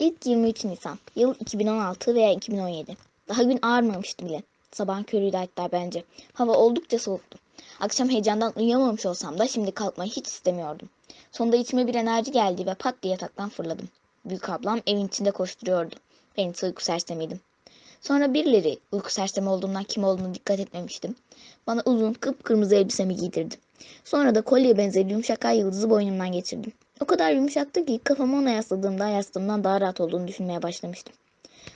İlk 23 Nisan. Yıl 2016 veya 2017. Daha gün ağarmamıştı bile. Sabahın körüydü hatta bence. Hava oldukça soğuktu. Akşam heyecandan uyuyamamış olsam da şimdi kalkmayı hiç istemiyordum. Sonunda içime bir enerji geldi ve pat diye yataktan fırladım. Büyük ablam evin içinde koşturuyordu. Ben ise uyku sersemiydim. Sonra birileri uyku sersemi olduğumdan kim olduğunu dikkat etmemiştim. Bana uzun kıpkırmızı elbisemi giydirdi. Sonra da kolye benzeri yumuşak ay yıldızı boynumdan geçirdim. O kadar yumuşaktı ki kafamı ona yasladığımda yastığımdan daha rahat olduğunu düşünmeye başlamıştım.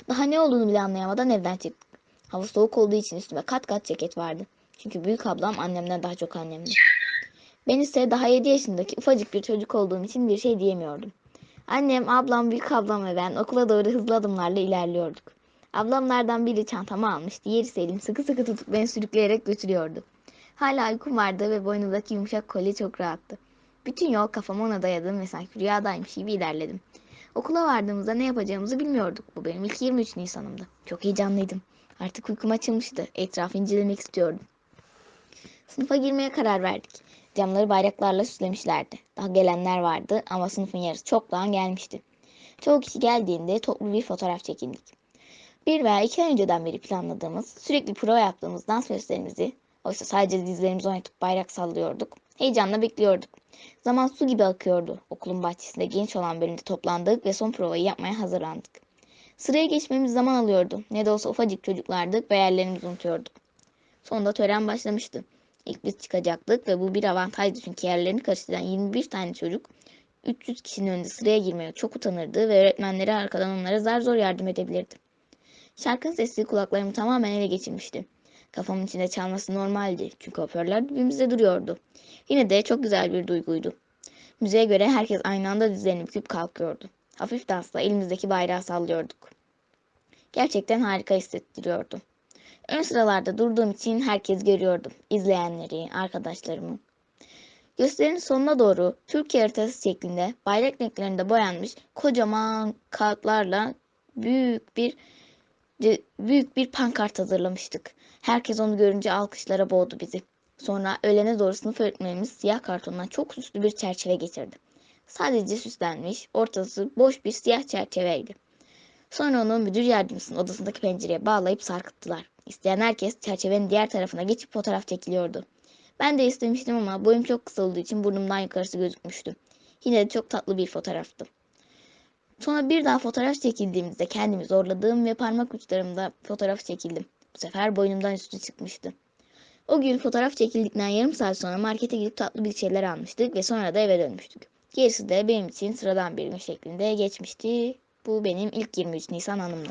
Daha ne olduğunu bile anlayamadan evden çıktık. Hava soğuk olduğu için üstüme kat kat ceket vardı. Çünkü büyük ablam annemden daha çok annemdi. Ben ise daha 7 yaşındaki ufacık bir çocuk olduğum için bir şey diyemiyordum. Annem, ablam, büyük ablam ve ben okula doğru hızlı adımlarla ilerliyorduk. Ablamlardan biri çantamı almış, diğeri Selim sıkı sıkı tutup beni sürükleyerek götürüyordu. Hala uykum vardı ve boynumdaki yumuşak kolye çok rahattı. Bütün yol kafamı ona dayadım ve sanki rüyadaymış gibi ilerledim. Okula vardığımızda ne yapacağımızı bilmiyorduk. Bu benim ilk 23 Nisan'ımdı. Çok heyecanlıydım. Artık uykum açılmıştı. Etrafı incelemek istiyordum. Sınıfa girmeye karar verdik. Camları bayraklarla süslemişlerdi. Daha gelenler vardı ama sınıfın yarısı çoktan gelmişti. Çoğu kişi geldiğinde toplu bir fotoğraf çekildik. Bir veya iki ay önceden beri planladığımız, sürekli prova yaptığımız dans gösterimizi, oysa sadece dizlerimizi oynatıp bayrak sallıyorduk, heyecanla bekliyorduk. Zaman su gibi akıyordu. Okulun bahçesinde genç olan bölümde toplandık ve son provayı yapmaya hazırlandık. Sıraya geçmemiz zaman alıyordu. Ne de olsa ufacık çocuklardık ve yerlerimizi unutuyorduk. Sonunda tören başlamıştı. İlk biz çıkacaktık ve bu bir avantajdı çünkü yerlerini karıştıran 21 tane çocuk 300 kişinin önünde sıraya girmeye çok utanırdı ve öğretmenleri arkadan onlara zar zor yardım edebilirdi. Şarkının sesi kulaklarımı tamamen ele geçirmişti. Kafamın içinde çalması normaldi çünkü hoparlör dibimizde duruyordu. Yine de çok güzel bir duyguydu. Müziğe göre herkes aynı anda dizlerini büküp kalkıyordu. Hafif dansla elimizdeki bayrağı sallıyorduk. Gerçekten harika hissettiriyordu. Ön sıralarda durduğum için herkes görüyordu. İzleyenleri, arkadaşlarımı. Gösterinin sonuna doğru Türkiye haritası şeklinde bayrak renklerinde boyanmış kocaman kağıtlarla büyük bir büyük bir pankart hazırlamıştık. Herkes onu görünce alkışlara boğdu bizi. Sonra öğlene doğru sınıf öğretmenimiz siyah kartondan çok süslü bir çerçeve getirdi. Sadece süslenmiş, ortası boş bir siyah çerçeveydi. Sonra onu müdür yardımcısının odasındaki pencereye bağlayıp sarkıttılar. İsteyen herkes çerçevenin diğer tarafına geçip fotoğraf çekiliyordu. Ben de istemiştim ama boyum çok kısa olduğu için burnumdan yukarısı gözükmüştü. Yine de çok tatlı bir fotoğraftı. Sonra bir daha fotoğraf çekildiğimizde kendimi zorladığım ve parmak uçlarımda fotoğraf çekildim. Bu sefer boynumdan üstü çıkmıştı. O gün fotoğraf çekildikten yarım saat sonra markete gidip tatlı bir şeyler almıştık ve sonra da eve dönmüştük. Gerisi de benim için sıradan bir gün şeklinde geçmişti. Bu benim ilk 23 Nisan anımdı.